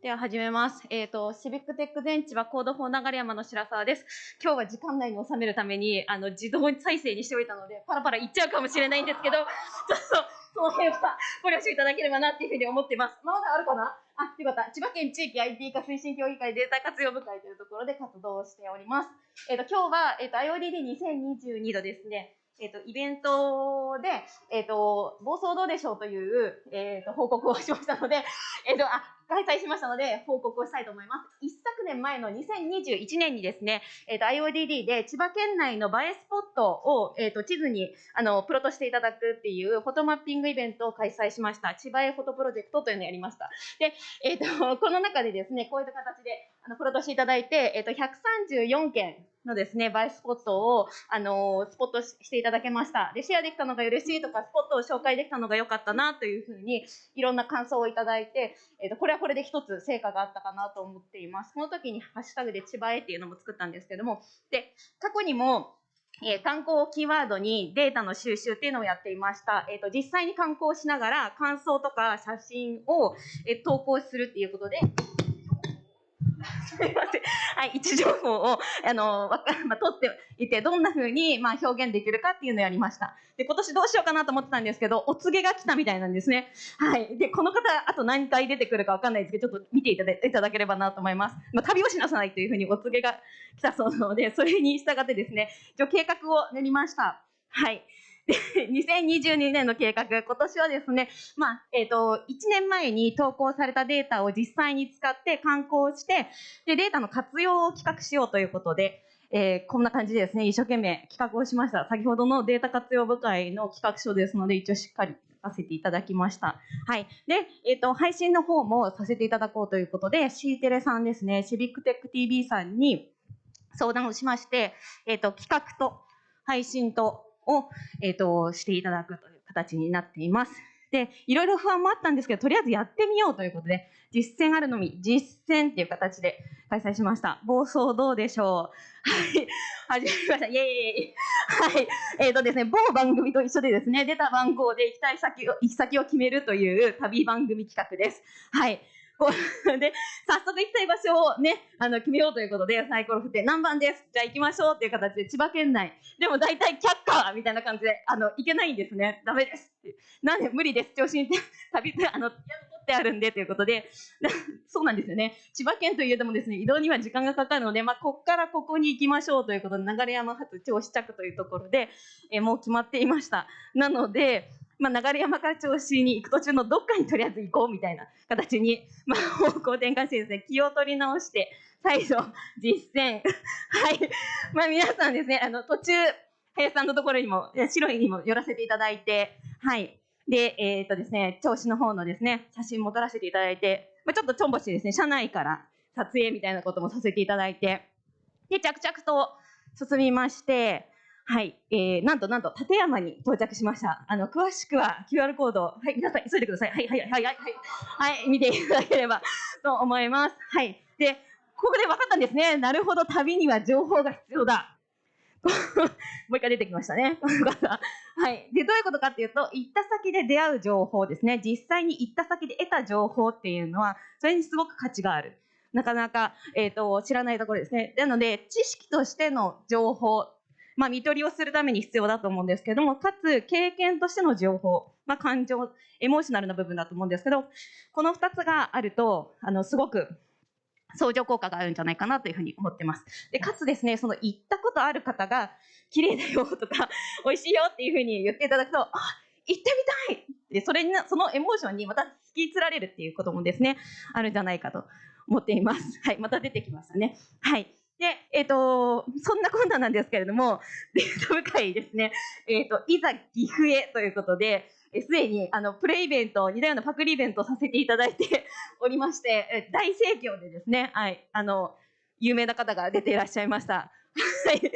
では始めます。えっ、と、シビックテック全地はコード4流山の白沢です。今日は時間内に収めるために、あの、自動再生にしておいたので、パラパラいっちゃうかもしれないんですけど、ちょっと、その辺はご了承いただければなっていうふうに思っています。まだあるかな？あ、よかった。千葉県地域 IT 化推進協議会データ活用部会というところで活動をしております。えっ、と、今日は、えっ、と、IODD2022 度ですね。えっ、と、イベントで、えっ、と、暴走どうでしょうという、えっ、と、報告をしましたので、えっ、と、あ、開催しましたので、報告をしたいと思います。一年前の2021年にですね、えっ、と、IODD で千葉県内の映えスポットを、えっ、と、地図に、あの、プロとしていただくっていうフォトマッピングイベントを開催しました。千葉へフォトプロジェクトというのをやりました。で、えっ、と、この中でですね、こういった形で、あの、プロとしていただいて、えっ、と、134件のですね、映えスポットを、あのスポットしていただけました。で、シェアできたのが嬉しいとか、スポットを紹介できたのが良かったなというふうに、いろんな感想をいただいて、えっ、と、これはこれで一つ成果があったかなと思っています。その時にハッシュタグで千葉へっていうのも作ったんですけども、で、過去にも、えー観光キーワードにデータの収集っていうのをやっていました。えっ、と、実際に観光しながら感想とか写真を、えー投稿するっていうことで、すみません。はい、位置情報を、あの、わか、まあ、取っていて、どんな風に、まあ、表現できるかっていうのをやりました。で、今年どうしようかなと思ってたんですけど、お告げが来たみたいなんですね。はい。で、この方、あと何回出てくるかわかんないですけど、ちょっと見ていただいいただければなと思います。まあ、旅をしなさいというふうにお告げが来たそうなので、それに従ってですね、一応計画を練りました。はい。2022年の計画、今年はですね、まあ、えっ、と、1年前に投稿されたデータを実際に使って観光して、で、データの活用を企画しようということで、えーこんな感じでですね、一生懸命企画をしました。先ほどのデータ活用部会の企画書ですので、一応しっかり書かせていただきました。はい。で、えっ、と、配信の方もさせていただこうということで、C テレさんですね、シビックテック TV さんに相談をしまして、えっ、と、企画と配信とを、えっ、と、していただくという形になっています。で、いろいろ不安もあったんですけど、とりあえずやってみようということで、実践あるのみ、実践っていう形で開催しました。暴走どうでしょうはい。始まりました。イエーイはい。えっ、とですね、某番組と一緒でですね、出た番号で行きたい先を、行き先を決めるという旅番組企画です。はい。で、早速行きたい場所をね、あの、決めようということで、サイコロ振って何番ですじゃあ行きましょうっていう形で千葉県内。でも大体却下みたいな感じで、あの、行けないんですね。ダメです。なんで無理です。調子に旅、あの、取ってあるんでということで、そうなんですよね。千葉県といえどもですね、移動には時間がかかるので、まあ、こっからここに行きましょうということで、流山発銚子着というところで、えもう決まっていました。なので、まあ、流山から銚子に行く途中のどっかにとりあえず行こうみたいな形に、まあ、方向転換してですね、気を取り直して、再度実践。はい。まあ、皆さんですね、あの、途中、林さんのところにも、白いにも寄らせていただいて、はい。で、えっ、とですね、銚子の方のですね、写真も撮らせていただいて、まあ、ちょっとちょんぼしですね、車内から撮影みたいなこともさせていただいて、で、着々と進みまして、はい、えー、なんとなんと立山に到着しました。あの、詳しくは QR コード、はい、皆さん急いでください。はい、はい、はい、はい、はい、はい、見ていただければ と思います。はい。で、ここで分かったんですね。なるほど、旅には情報が必要だ。もう一回出てきましたね。はい。で、どういうことかっていうと、行った先で出会う情報ですね。実際に行った先で得た情報っていうのは、それにすごく価値がある。なかなか、えっ、と、知らないところですね。なので、知識としての情報、まあ、見取りをするために必要だと思うんですけども、かつ、経験としての情報、まあ、感情、エモーショナルな部分だと思うんですけど、この二つがあると、あの、すごく、相乗効果があるんじゃないかなというふうに思ってます。で、かつですね、その行ったことある方が、綺麗だよとか、美味しいよっていうふうに言っていただくと、あ、行ってみたいで、それに、そのエモーションにまた引きつられるっていうこともですね、あるんじゃないかと思っています。はい、また出てきましたね。はい。で、えっ、と、そんなこんななんですけれども、デート部会ですね、えっ、と、いざ岐阜へということで、すでに、あの、プレイベント、似たようなパクリイベントをさせていただいて おりまして、大盛況でですね、はい、あの、有名な方が出ていらっしゃいました。はい。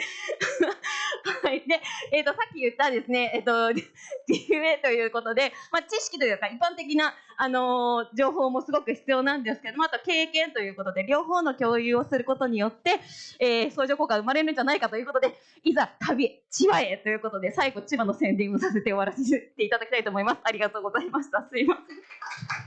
はい。で、えっ、と、さっき言ったですね、えっ、と、DMA ということで、まあ、知識というか、一般的な、あのー情報もすごく必要なんですけども、あと経験ということで、両方の共有をすることによって、えー相乗効果が生まれるんじゃないかということで、いざ旅、千葉へということで、最後、千葉の宣伝をさせて終わらせていただきたいと思います。ありがとうございました。すいません。